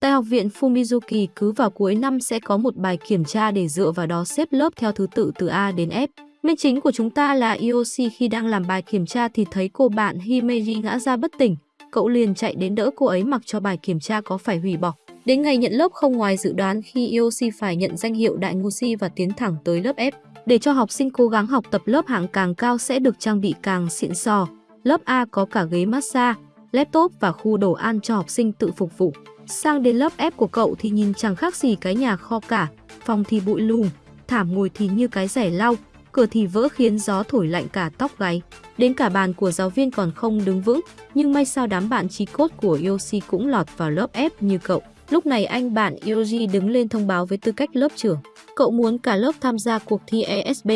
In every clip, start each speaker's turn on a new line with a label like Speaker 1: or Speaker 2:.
Speaker 1: Tại học viện Fumizuki cứ vào cuối năm sẽ có một bài kiểm tra để dựa vào đó xếp lớp theo thứ tự từ A đến F. Minh chính của chúng ta là Yoshi khi đang làm bài kiểm tra thì thấy cô bạn Himeji ngã ra bất tỉnh. Cậu liền chạy đến đỡ cô ấy mặc cho bài kiểm tra có phải hủy bỏ. Đến ngày nhận lớp không ngoài dự đoán khi Yoshi phải nhận danh hiệu đại ngu si và tiến thẳng tới lớp F. Để cho học sinh cố gắng học tập lớp hạng càng cao sẽ được trang bị càng xịn sò. Lớp A có cả ghế massage, laptop và khu đồ ăn cho học sinh tự phục vụ. Sang đến lớp F của cậu thì nhìn chẳng khác gì cái nhà kho cả, phòng thì bụi lùm, thảm ngồi thì như cái rẻ lau, cửa thì vỡ khiến gió thổi lạnh cả tóc gáy. Đến cả bàn của giáo viên còn không đứng vững, nhưng may sao đám bạn trí cốt của Yoshi cũng lọt vào lớp F như cậu. Lúc này anh bạn Yoshi đứng lên thông báo với tư cách lớp trưởng. Cậu muốn cả lớp tham gia cuộc thi ESB.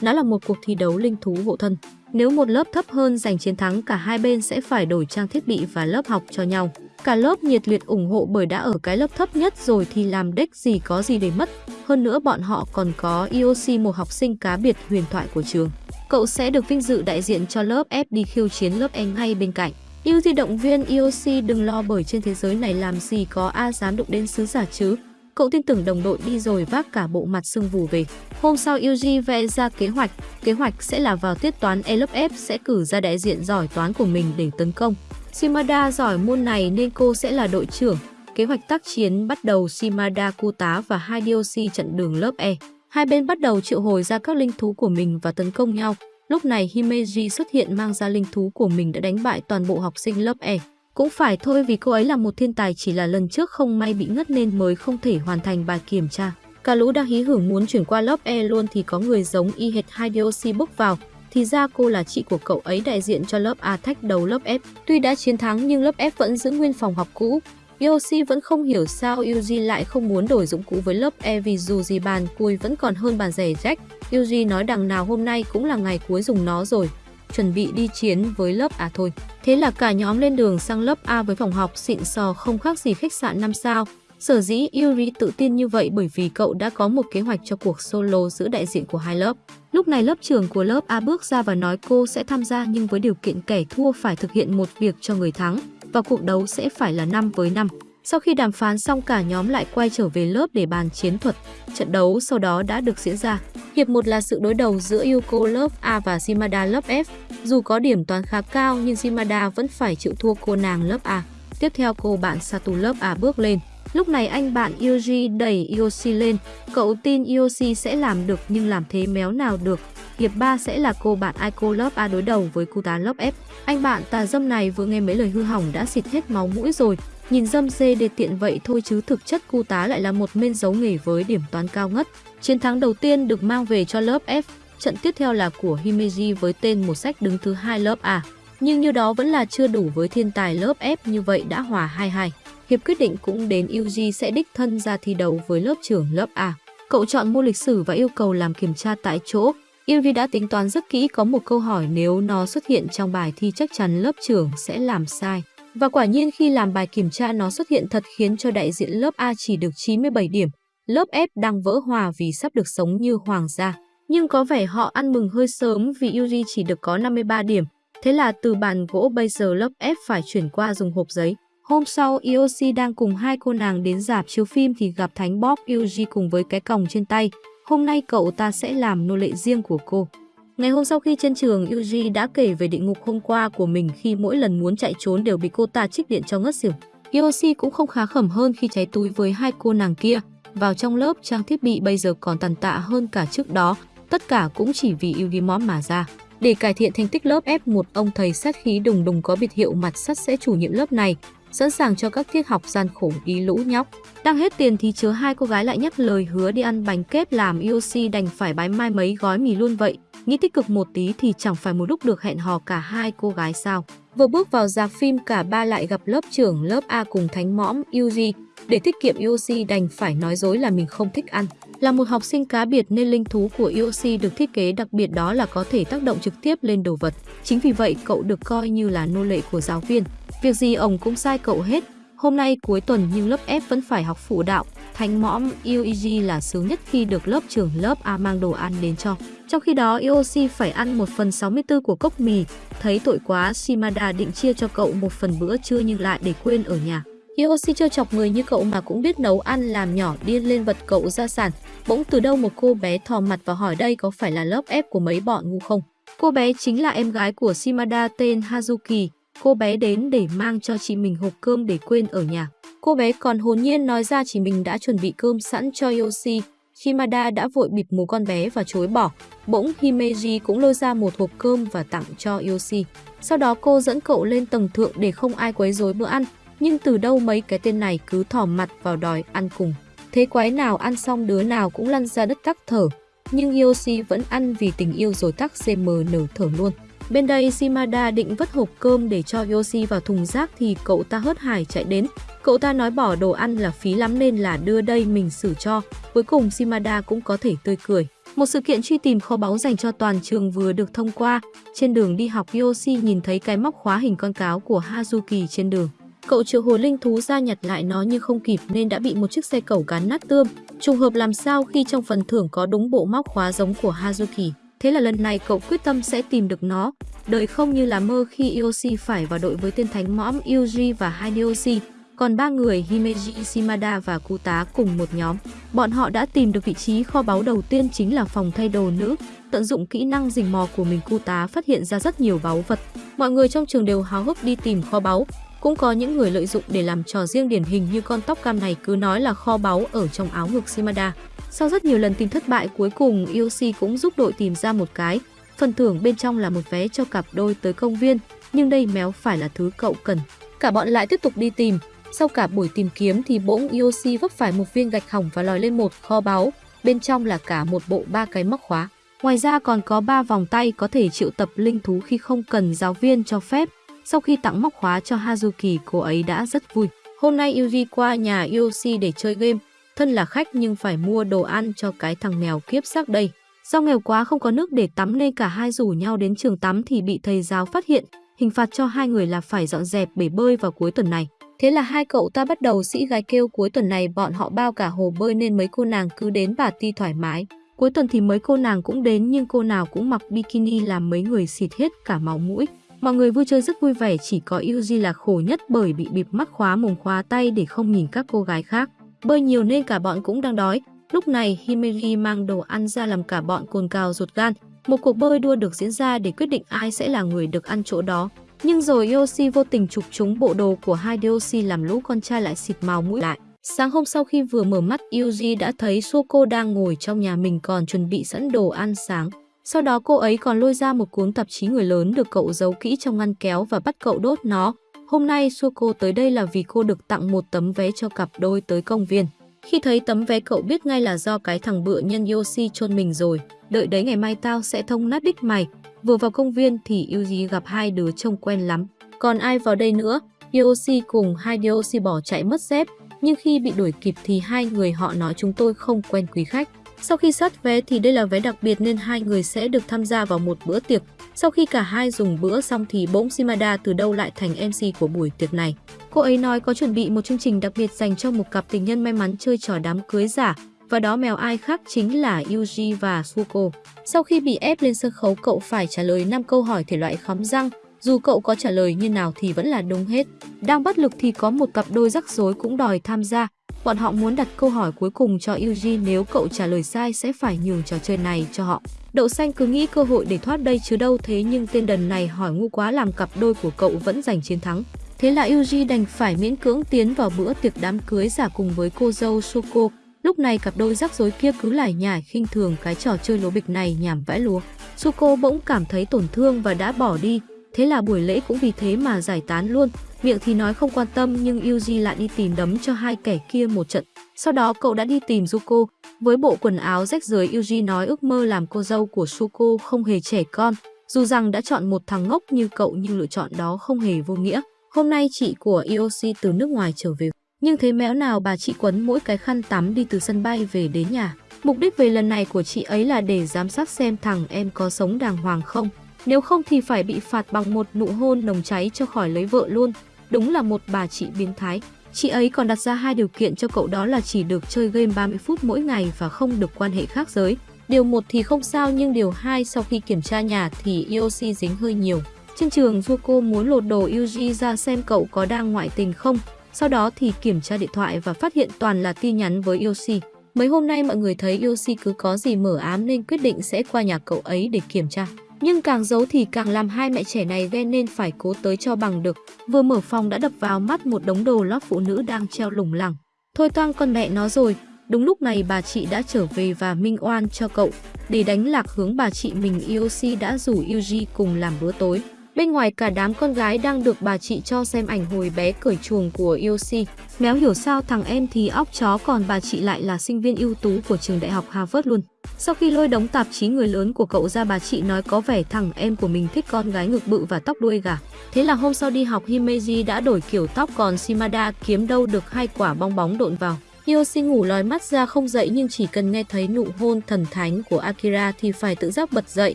Speaker 1: Nó là một cuộc thi đấu linh thú hộ thân. Nếu một lớp thấp hơn giành chiến thắng cả hai bên sẽ phải đổi trang thiết bị và lớp học cho nhau. Cả lớp nhiệt liệt ủng hộ bởi đã ở cái lớp thấp nhất rồi thì làm đếch gì có gì để mất. Hơn nữa bọn họ còn có IOC một học sinh cá biệt huyền thoại của trường. Cậu sẽ được vinh dự đại diện cho lớp F đi khiêu chiến lớp E ngay bên cạnh. Yêu di động viên IOC đừng lo bởi trên thế giới này làm gì có ai dám đụng đến sứ giả chứ. Cậu tin tưởng đồng đội đi rồi vác cả bộ mặt sưng vù về. Hôm sau Yuji vẽ ra kế hoạch. Kế hoạch sẽ là vào tiết toán E lớp F sẽ cử ra đại diện giỏi toán của mình để tấn công. Shimada giỏi môn này nên cô sẽ là đội trưởng. Kế hoạch tác chiến bắt đầu Shimada cu tá và hai DOC trận đường lớp E. Hai bên bắt đầu triệu hồi ra các linh thú của mình và tấn công nhau. Lúc này Himeji xuất hiện mang ra linh thú của mình đã đánh bại toàn bộ học sinh lớp E. Cũng phải thôi vì cô ấy là một thiên tài chỉ là lần trước không may bị ngất nên mới không thể hoàn thành bài kiểm tra. Cả lũ đang hí hưởng muốn chuyển qua lớp E luôn thì có người giống y hệt hai DOC bước vào. Thì ra cô là chị của cậu ấy đại diện cho lớp A thách đầu lớp F. Tuy đã chiến thắng nhưng lớp F vẫn giữ nguyên phòng học cũ. Yoshi vẫn không hiểu sao Yuji lại không muốn đổi dụng cụ với lớp E vì dù gì bàn cùi vẫn còn hơn bàn rẻ rách. Yuji nói đằng nào hôm nay cũng là ngày cuối dùng nó rồi, chuẩn bị đi chiến với lớp A thôi. Thế là cả nhóm lên đường sang lớp A với phòng học xịn sò không khác gì khách sạn 5 sao. Sở dĩ Yuri tự tin như vậy bởi vì cậu đã có một kế hoạch cho cuộc solo giữa đại diện của hai lớp. Lúc này lớp trưởng của lớp A bước ra và nói cô sẽ tham gia nhưng với điều kiện kẻ thua phải thực hiện một việc cho người thắng, và cuộc đấu sẽ phải là 5 với 5. Sau khi đàm phán xong, cả nhóm lại quay trở về lớp để bàn chiến thuật. Trận đấu sau đó đã được diễn ra. Hiệp 1 là sự đối đầu giữa Yuko lớp A và Shimada lớp F. Dù có điểm toán khá cao, nhưng Shimada vẫn phải chịu thua cô nàng lớp A. Tiếp theo, cô bạn Satu lớp A bước lên. Lúc này anh bạn Yoji đẩy Yoshi lên. Cậu tin Yoshi sẽ làm được nhưng làm thế méo nào được. Hiệp 3 sẽ là cô bạn Aiko lớp A đối đầu với cô tá lớp F. Anh bạn tà dâm này vừa nghe mấy lời hư hỏng đã xịt hết máu mũi rồi. Nhìn dâm dê để tiện vậy thôi chứ thực chất cô tá lại là một men giấu nghề với điểm toán cao ngất. Chiến thắng đầu tiên được mang về cho lớp F. Trận tiếp theo là của Himeji với tên một sách đứng thứ hai lớp A. Nhưng như đó vẫn là chưa đủ với thiên tài lớp F như vậy đã hòa 2-2. Hiệp quyết định cũng đến UG sẽ đích thân ra thi đấu với lớp trưởng lớp A. Cậu chọn môn lịch sử và yêu cầu làm kiểm tra tại chỗ. UG đã tính toán rất kỹ có một câu hỏi nếu nó xuất hiện trong bài thi chắc chắn lớp trưởng sẽ làm sai. Và quả nhiên khi làm bài kiểm tra nó xuất hiện thật khiến cho đại diện lớp A chỉ được 97 điểm. Lớp F đang vỡ hòa vì sắp được sống như hoàng gia. Nhưng có vẻ họ ăn mừng hơi sớm vì Yuri chỉ được có 53 điểm. Thế là từ bàn gỗ bây giờ lớp ép phải chuyển qua dùng hộp giấy. Hôm sau, Yoshi đang cùng hai cô nàng đến dạp chiếu phim thì gặp Thánh Bob Yuji cùng với cái còng trên tay. Hôm nay cậu ta sẽ làm nô lệ riêng của cô. Ngày hôm sau khi trên trường, Yuji đã kể về địa ngục hôm qua của mình khi mỗi lần muốn chạy trốn đều bị cô ta trích điện cho ngất xỉu. Yoshi cũng không khá khẩm hơn khi cháy túi với hai cô nàng kia. Vào trong lớp, trang thiết bị bây giờ còn tàn tạ hơn cả trước đó. Tất cả cũng chỉ vì Yugimon mà ra. Để cải thiện thành tích lớp F1, ông thầy sát khí đùng đùng có biệt hiệu mặt sắt sẽ chủ nhiệm lớp này sẵn sàng cho các tiết học gian khổ đi lũ nhóc. Đang hết tiền thì chứa hai cô gái lại nhắc lời hứa đi ăn bánh kép làm IOC đành phải bái mai mấy gói mì luôn vậy. Nghĩ tích cực một tí thì chẳng phải một lúc được hẹn hò cả hai cô gái sao. Vừa bước vào dạp phim cả ba lại gặp lớp trưởng lớp A cùng thánh mõm Yuji. Để tiết kiệm IOC đành phải nói dối là mình không thích ăn. Là một học sinh cá biệt nên linh thú của Yoshi được thiết kế đặc biệt đó là có thể tác động trực tiếp lên đồ vật. Chính vì vậy cậu được coi như là nô lệ của giáo viên. Việc gì ông cũng sai cậu hết. Hôm nay cuối tuần nhưng lớp F vẫn phải học phụ đạo. Thánh mõm Yuiji là sướng nhất khi được lớp trưởng lớp A mang đồ ăn đến cho. Trong khi đó, Yoshi phải ăn 1 phần 64 của cốc mì. Thấy tội quá, Shimada định chia cho cậu một phần bữa trưa nhưng lại để quên ở nhà. Yoshi chưa chọc người như cậu mà cũng biết nấu ăn, làm nhỏ điên lên vật cậu ra sàn. Bỗng từ đâu một cô bé thò mặt và hỏi đây có phải là lớp ép của mấy bọn ngu không? Cô bé chính là em gái của Shimada tên Hazuki. Cô bé đến để mang cho chị mình hộp cơm để quên ở nhà. Cô bé còn hồn nhiên nói ra chị mình đã chuẩn bị cơm sẵn cho Yoshi. Shimada đã vội bịt mù con bé và chối bỏ. Bỗng Himeji cũng lôi ra một hộp cơm và tặng cho Yoshi. Sau đó cô dẫn cậu lên tầng thượng để không ai quấy rối bữa ăn. Nhưng từ đâu mấy cái tên này cứ thỏ mặt vào đòi ăn cùng. Thế quái nào ăn xong đứa nào cũng lăn ra đất tắc thở. Nhưng Yoshi vẫn ăn vì tình yêu rồi tắc CM nở thở luôn. Bên đây Shimada định vứt hộp cơm để cho Yoshi vào thùng rác thì cậu ta hớt hải chạy đến. Cậu ta nói bỏ đồ ăn là phí lắm nên là đưa đây mình xử cho. Cuối cùng Shimada cũng có thể tươi cười. Một sự kiện truy tìm kho báu dành cho toàn trường vừa được thông qua. Trên đường đi học Yoshi nhìn thấy cái móc khóa hình con cáo của Hazuki trên đường. Cậu triệu hồi linh thú ra nhặt lại nó nhưng không kịp nên đã bị một chiếc xe cẩu cán nát tươm. Trùng hợp làm sao khi trong phần thưởng có đúng bộ móc khóa giống của Hazuki. Thế là lần này cậu quyết tâm sẽ tìm được nó. Đợi không như là mơ khi Yoshi phải vào đội với tên thánh mõm Yuji và Hideyoshi. Còn ba người Himeji, Shimada và Kuta cùng một nhóm. Bọn họ đã tìm được vị trí kho báu đầu tiên chính là phòng thay đồ nữ. Tận dụng kỹ năng rình mò của mình Kuta phát hiện ra rất nhiều báu vật. Mọi người trong trường đều háo hức đi tìm kho báu. Cũng có những người lợi dụng để làm trò riêng điển hình như con tóc cam này cứ nói là kho báu ở trong áo ngực Shimada. Sau rất nhiều lần tìm thất bại cuối cùng Yoshi cũng giúp đội tìm ra một cái. Phần thưởng bên trong là một vé cho cặp đôi tới công viên, nhưng đây méo phải là thứ cậu cần. Cả bọn lại tiếp tục đi tìm. Sau cả buổi tìm kiếm thì bỗng Yoshi vấp phải một viên gạch hỏng và lòi lên một kho báu. Bên trong là cả một bộ ba cái móc khóa. Ngoài ra còn có ba vòng tay có thể triệu tập linh thú khi không cần giáo viên cho phép. Sau khi tặng móc khóa cho Hazuki, cô ấy đã rất vui. Hôm nay Yuji qua nhà Yoshi để chơi game. Thân là khách nhưng phải mua đồ ăn cho cái thằng mèo kiếp xác đây. Do nghèo quá không có nước để tắm nên cả hai rủ nhau đến trường tắm thì bị thầy giáo phát hiện. Hình phạt cho hai người là phải dọn dẹp bể bơi vào cuối tuần này. Thế là hai cậu ta bắt đầu sĩ gái kêu cuối tuần này bọn họ bao cả hồ bơi nên mấy cô nàng cứ đến bà ti thoải mái. Cuối tuần thì mấy cô nàng cũng đến nhưng cô nào cũng mặc bikini làm mấy người xịt hết cả máu mũi. Mọi người vui chơi rất vui vẻ chỉ có Yuji là khổ nhất bởi bị bịp mắt khóa mồm khóa tay để không nhìn các cô gái khác. Bơi nhiều nên cả bọn cũng đang đói. Lúc này Himeri mang đồ ăn ra làm cả bọn cồn cào ruột gan. Một cuộc bơi đua được diễn ra để quyết định ai sẽ là người được ăn chỗ đó. Nhưng rồi Yoshi vô tình chụp trúng bộ đồ của hai Yoshi làm lũ con trai lại xịt màu mũi lại. Sáng hôm sau khi vừa mở mắt, Yuji đã thấy Soko đang ngồi trong nhà mình còn chuẩn bị sẵn đồ ăn sáng. Sau đó cô ấy còn lôi ra một cuốn tạp chí người lớn được cậu giấu kỹ trong ngăn kéo và bắt cậu đốt nó. Hôm nay Suko tới đây là vì cô được tặng một tấm vé cho cặp đôi tới công viên. Khi thấy tấm vé cậu biết ngay là do cái thằng bựa nhân Yoshi chôn mình rồi. Đợi đấy ngày mai tao sẽ thông nát đích mày. Vừa vào công viên thì Yuji gặp hai đứa trông quen lắm. Còn ai vào đây nữa? Yoshi cùng hai Yoshi bỏ chạy mất dép. Nhưng khi bị đuổi kịp thì hai người họ nói chúng tôi không quen quý khách. Sau khi sát vé thì đây là vé đặc biệt nên hai người sẽ được tham gia vào một bữa tiệc. Sau khi cả hai dùng bữa xong thì bỗng Shimada từ đâu lại thành MC của buổi tiệc này. Cô ấy nói có chuẩn bị một chương trình đặc biệt dành cho một cặp tình nhân may mắn chơi trò đám cưới giả và đó mèo ai khác chính là Yuji và Suko. Sau khi bị ép lên sân khấu cậu phải trả lời 5 câu hỏi thể loại khóm răng, dù cậu có trả lời như nào thì vẫn là đúng hết. Đang bất lực thì có một cặp đôi rắc rối cũng đòi tham gia. Bọn họ muốn đặt câu hỏi cuối cùng cho Eugene nếu cậu trả lời sai sẽ phải nhường trò chơi này cho họ. Đậu xanh cứ nghĩ cơ hội để thoát đây chứ đâu thế nhưng tên đần này hỏi ngu quá làm cặp đôi của cậu vẫn giành chiến thắng. Thế là Yuji đành phải miễn cưỡng tiến vào bữa tiệc đám cưới giả cùng với cô dâu Soko. Lúc này cặp đôi rắc rối kia cứ lải nhải khinh thường cái trò chơi lố bịch này nhảm vãi lúa. Suko bỗng cảm thấy tổn thương và đã bỏ đi. Thế là buổi lễ cũng vì thế mà giải tán luôn. Miệng thì nói không quan tâm, nhưng Yuji lại đi tìm đấm cho hai kẻ kia một trận. Sau đó cậu đã đi tìm Zuko. Với bộ quần áo rách rưới, Yuji nói ước mơ làm cô dâu của Zuko không hề trẻ con. Dù rằng đã chọn một thằng ngốc như cậu, nhưng lựa chọn đó không hề vô nghĩa. Hôm nay chị của Ioshi từ nước ngoài trở về. Nhưng thế mẽo nào bà chị quấn mỗi cái khăn tắm đi từ sân bay về đến nhà. Mục đích về lần này của chị ấy là để giám sát xem thằng em có sống đàng hoàng không. Nếu không thì phải bị phạt bằng một nụ hôn nồng cháy cho khỏi lấy vợ luôn. Đúng là một bà chị biến thái. Chị ấy còn đặt ra hai điều kiện cho cậu đó là chỉ được chơi game 30 phút mỗi ngày và không được quan hệ khác giới. Điều một thì không sao nhưng điều hai sau khi kiểm tra nhà thì Yoshi dính hơi nhiều. Trên trường Zuko muốn lột đồ Yuji ra xem cậu có đang ngoại tình không, Sau đó thì kiểm tra điện thoại và phát hiện toàn là tin nhắn với Yoshi. Mấy hôm nay mọi người thấy Yoshi cứ có gì mở ám nên quyết định sẽ qua nhà cậu ấy để kiểm tra. Nhưng càng giấu thì càng làm hai mẹ trẻ này ghen nên phải cố tới cho bằng được. Vừa mở phòng đã đập vào mắt một đống đồ lót phụ nữ đang treo lủng lẳng. Thôi toang con mẹ nó rồi, Đúng lúc này bà chị đã trở về và minh oan cho cậu. Để đánh lạc hướng bà chị mình Yoshi đã rủ Yuji cùng làm bữa tối. Bên ngoài cả đám con gái đang được bà chị cho xem ảnh hồi bé cởi chuồng của Yoshi. Méo hiểu sao thằng em thì óc chó còn bà chị lại là sinh viên ưu tú của trường đại học Harvard luôn. Sau khi lôi đống tạp chí người lớn của cậu ra, bà chị nói có vẻ thằng em của mình thích con gái ngực bự và tóc đuôi gà. Thế là hôm sau đi học, Himeji đã đổi kiểu tóc còn Shimada kiếm đâu được hai quả bong bóng độn vào. Yoshi ngủ lòi mắt ra không dậy nhưng chỉ cần nghe thấy nụ hôn thần thánh của Akira thì phải tự giác bật dậy.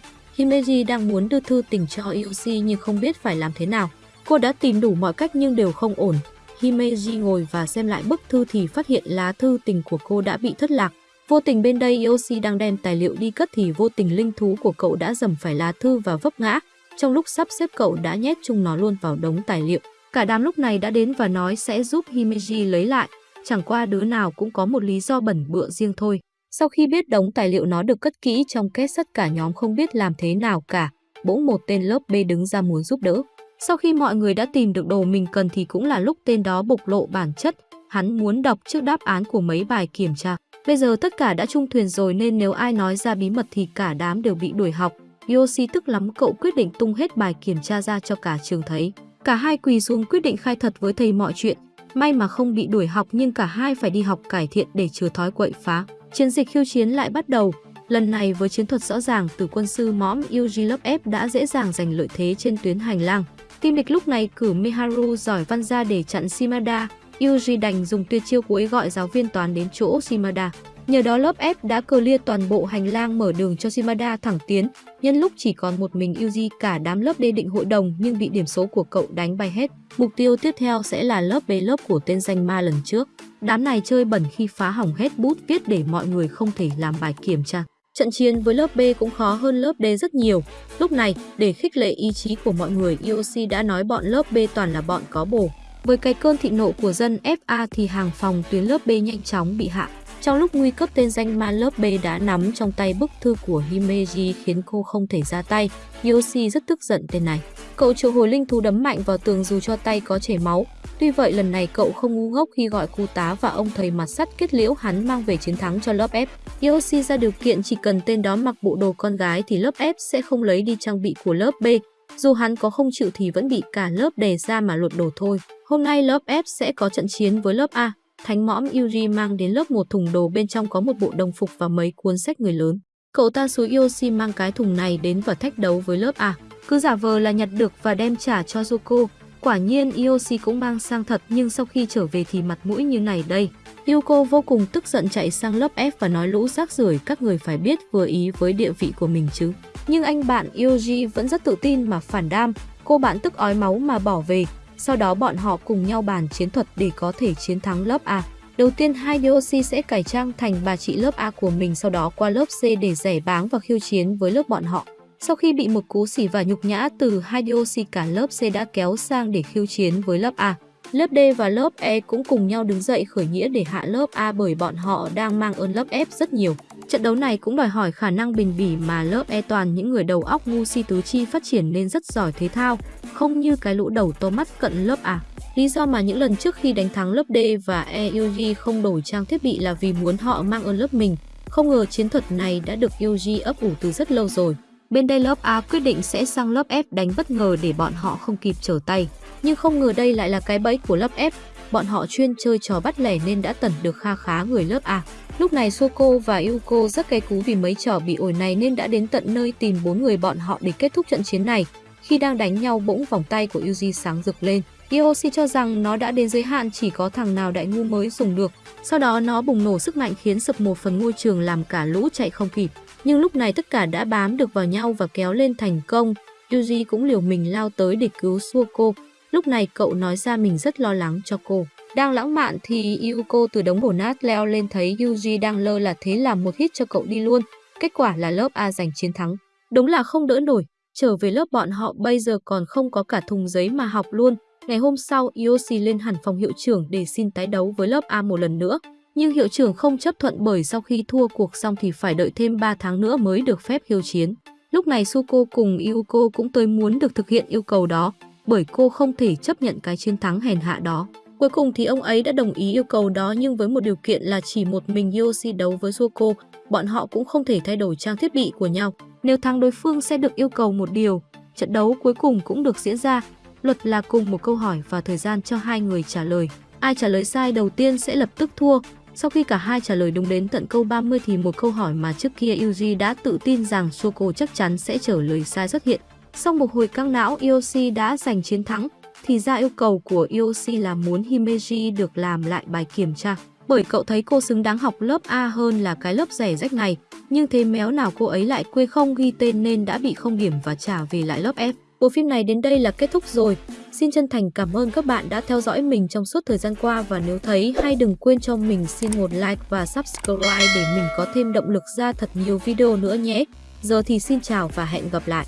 Speaker 1: Himeji đang muốn đưa thư tình cho Yoshi nhưng không biết phải làm thế nào. Cô đã tìm đủ mọi cách nhưng đều không ổn. Himeji ngồi và xem lại bức thư thì phát hiện lá thư tình của cô đã bị thất lạc. Vô tình bên đây Yoshi đang đem tài liệu đi cất thì vô tình linh thú của cậu đã dầm phải lá thư và vấp ngã. Trong lúc sắp xếp cậu đã nhét chung nó luôn vào đống tài liệu. Cả đám lúc này đã đến và nói sẽ giúp Himeji lấy lại chẳng qua đứa nào cũng có một lý do bẩn bựa riêng thôi. Sau khi biết đống tài liệu nó được cất kỹ trong két sắt cả nhóm không biết làm thế nào cả, bỗng một tên lớp B đứng ra muốn giúp đỡ. Sau khi mọi người đã tìm được đồ mình cần thì cũng là lúc tên đó bộc lộ bản chất, hắn muốn đọc trước đáp án của mấy bài kiểm tra. Bây giờ tất cả đã chung thuyền rồi nên nếu ai nói ra bí mật thì cả đám đều bị đuổi học. Yoshi tức lắm cậu quyết định tung hết bài kiểm tra ra cho cả trường thấy. Cả hai quỳ xuống quyết định khai thật với thầy mọi chuyện. May mà không bị đuổi học nhưng cả hai phải đi học cải thiện để chừa thói quậy phá. Chiến dịch khiêu chiến lại bắt đầu. Lần này với chiến thuật rõ ràng từ quân sư mõm Yuji lớp F đã dễ dàng giành lợi thế trên tuyến hành lang. Team địch lúc này cử Miharu giỏi văn ra để chặn Shimada. Yuji đành dùng tuyệt chiêu cuối gọi giáo viên toán đến chỗ Shimada. Nhờ đó lớp F đã clear toàn bộ hành lang mở đường cho Shimada thẳng tiến. Nhân lúc chỉ còn một mình Yuji cả đám lớp D định hội đồng nhưng bị điểm số của cậu đánh bay hết. Mục tiêu tiếp theo sẽ là lớp B lớp của tên danh ma lần trước. Đám này chơi bẩn khi phá hỏng hết bút viết để mọi người không thể làm bài kiểm tra. Trận chiến với lớp B cũng khó hơn lớp D rất nhiều. Lúc này, để khích lệ ý chí của mọi người, IOC đã nói bọn lớp B toàn là bọn có bổ Với cái cơn thị nộ của dân FA thì hàng phòng tuyến lớp B nhanh chóng bị hạ. Trong lúc nguy cấp tên danh ma lớp B đã nắm trong tay bức thư của Himeji khiến cô không thể ra tay. Yoshi rất tức giận tên này. Cậu triệu hồi linh thú đấm mạnh vào tường dù cho tay có chảy máu. Tuy vậy, lần này cậu không ngu ngốc khi gọi cô tá và ông thầy mặt sắt kết liễu hắn mang về chiến thắng cho lớp F. Yoshi ra điều kiện chỉ cần tên đó mặc bộ đồ con gái thì lớp F sẽ không lấy đi trang bị của lớp B. Dù hắn có không chịu thì vẫn bị cả lớp đề ra mà lột đồ thôi. Hôm nay lớp F sẽ có trận chiến với lớp A. Thánh mõm Yuri mang đến lớp một thùng đồ bên trong có một bộ đồng phục và mấy cuốn sách người lớn. Cậu ta xúi Yoshi mang cái thùng này đến và thách đấu với lớp A. Cứ giả vờ là nhặt được và đem trả cho Zuko. Quả nhiên Yoshi cũng mang sang thật nhưng sau khi trở về thì mặt mũi như này đây. Yuko vô cùng tức giận chạy sang lớp F và nói lũ rác rưởi các người phải biết vừa ý với địa vị của mình chứ. Nhưng anh bạn Yoji vẫn rất tự tin mà phản đam, cô bạn tức ói máu mà bỏ về, sau đó bọn họ cùng nhau bàn chiến thuật để có thể chiến thắng lớp A. Đầu tiên, hai DOC sẽ cải trang thành bà chị lớp A của mình, sau đó qua lớp C để rẻ báng và khiêu chiến với lớp bọn họ. Sau khi bị một cú xỉ và nhục nhã từ hai DOC cả lớp C đã kéo sang để khiêu chiến với lớp A. Lớp D và lớp E cũng cùng nhau đứng dậy khởi nghĩa để hạ lớp A bởi bọn họ đang mang ơn lớp F rất nhiều. Trận đấu này cũng đòi hỏi khả năng bền bỉ mà lớp E toàn những người đầu óc ngu si tứ chi phát triển nên rất giỏi thế thao, không như cái lũ đầu to mắt cận lớp A. Lý do mà những lần trước khi đánh thắng lớp D và E Yuji không đổi trang thiết bị là vì muốn họ mang ơn lớp mình. Không ngờ chiến thuật này đã được Yuji ấp ủ từ rất lâu rồi. Bên đây lớp A quyết định sẽ sang lớp F đánh bất ngờ để bọn họ không kịp trở tay. Nhưng không ngờ đây lại là cái bẫy của lớp F. Bọn họ chuyên chơi trò bắt lẻ nên đã tẩn được kha khá người lớp A. Lúc này Soko và Yuko rất cay cú vì mấy trò bị ổi này nên đã đến tận nơi tìm bốn người bọn họ để kết thúc trận chiến này. Khi đang đánh nhau bỗng vòng tay của Yuji sáng rực lên. Yoshi cho rằng nó đã đến giới hạn chỉ có thằng nào đại ngu mới dùng được. Sau đó nó bùng nổ sức mạnh khiến sập một phần ngôi trường làm cả lũ chạy không kịp. Nhưng lúc này tất cả đã bám được vào nhau và kéo lên thành công. Yuji cũng liều mình lao tới để cứu Suoko. Lúc này cậu nói ra mình rất lo lắng cho cô. Đang lãng mạn thì Yuko từ đống bổ nát leo lên thấy Yuji đang lơ là thế làm một hit cho cậu đi luôn. Kết quả là lớp A giành chiến thắng. Đúng là không đỡ nổi. Trở về lớp bọn họ bây giờ còn không có cả thùng giấy mà học luôn. Ngày hôm sau, Yoshi lên hẳn phòng hiệu trưởng để xin tái đấu với lớp A một lần nữa. Nhưng hiệu trưởng không chấp thuận bởi sau khi thua cuộc xong thì phải đợi thêm 3 tháng nữa mới được phép khiêu chiến. Lúc này Suko cùng Yuko cũng tới muốn được thực hiện yêu cầu đó, bởi cô không thể chấp nhận cái chiến thắng hèn hạ đó. Cuối cùng thì ông ấy đã đồng ý yêu cầu đó nhưng với một điều kiện là chỉ một mình Yoshi đấu với Suko, bọn họ cũng không thể thay đổi trang thiết bị của nhau. Nếu thắng đối phương sẽ được yêu cầu một điều. Trận đấu cuối cùng cũng được diễn ra. Luật là cùng một câu hỏi và thời gian cho hai người trả lời. Ai trả lời sai đầu tiên sẽ lập tức thua. Sau khi cả hai trả lời đúng đến tận câu 30 thì một câu hỏi mà trước kia Yuji đã tự tin rằng Soko chắc chắn sẽ trả lời sai xuất hiện. Sau một hồi căng não, Yoshi đã giành chiến thắng. Thì ra yêu cầu của Yoshi là muốn Himeji được làm lại bài kiểm tra. Bởi cậu thấy cô xứng đáng học lớp A hơn là cái lớp rẻ rách này. Nhưng thế méo nào cô ấy lại quê không ghi tên nên đã bị không điểm và trả về lại lớp F. Bộ phim này đến đây là kết thúc rồi. Xin chân thành cảm ơn các bạn đã theo dõi mình trong suốt thời gian qua và nếu thấy hay đừng quên cho mình xin một like và subscribe để mình có thêm động lực ra thật nhiều video nữa nhé. Giờ thì xin chào và hẹn gặp lại.